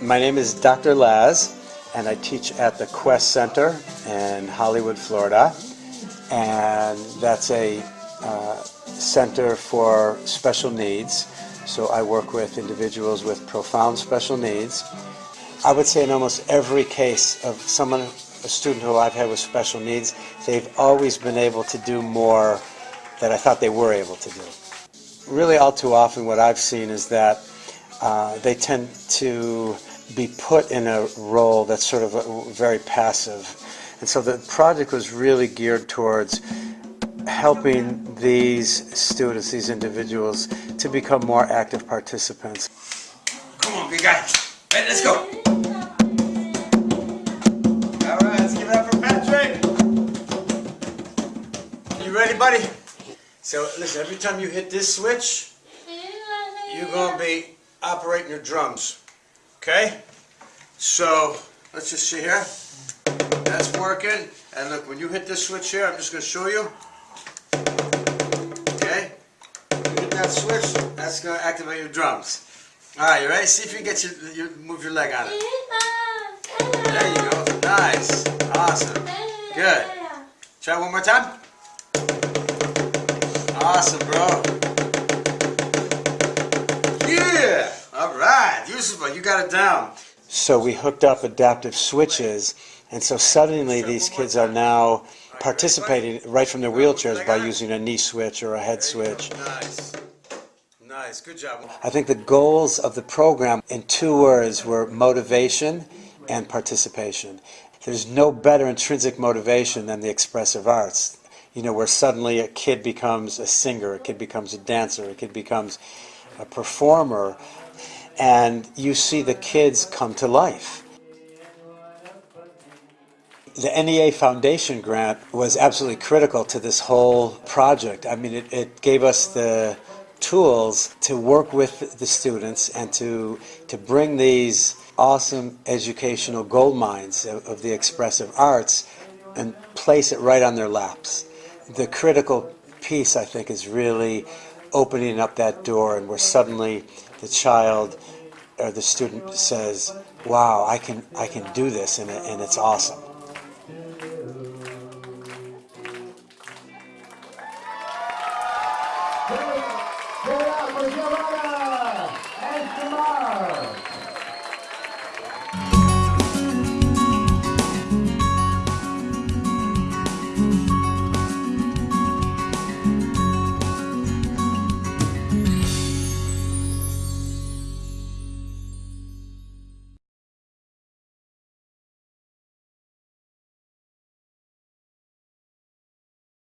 My name is Dr. Laz, and I teach at the Quest Center in Hollywood, Florida. And that's a uh, center for special needs. So I work with individuals with profound special needs. I would say in almost every case of someone, a student who I've had with special needs, they've always been able to do more than I thought they were able to do. Really, all too often, what I've seen is that uh, they tend to be put in a role that's sort of a, very passive. And so the project was really geared towards helping these students, these individuals, to become more active participants. Come on, big guy. Hey, let's go. All right, let's give it up for Patrick. You ready, buddy? So listen, every time you hit this switch, you're gonna be operating your drums. Okay? So let's just see here. That's working. And look, when you hit this switch here, I'm just gonna show you. Okay? You hit that switch, that's gonna activate your drums. Alright, you ready? See if you get your, you move your leg on it. There you go. Nice. Awesome. Good. Try one more time. Awesome, bro. Yeah. All right. Useful. You got it down. So we hooked up adaptive switches, and so suddenly these kids are now participating right from their wheelchairs by using a knee switch or a head switch. Nice. Nice. Good job. I think the goals of the program in two words were motivation and participation. There's no better intrinsic motivation than the expressive arts. You know, where suddenly a kid becomes a singer, a kid becomes a dancer, a kid becomes a performer, and you see the kids come to life. The NEA Foundation grant was absolutely critical to this whole project. I mean, it, it gave us the tools to work with the students and to, to bring these awesome educational gold mines of, of the expressive arts and place it right on their laps the critical piece, I think, is really opening up that door and where suddenly the child or the student says, wow, I can, I can do this and, and it's awesome.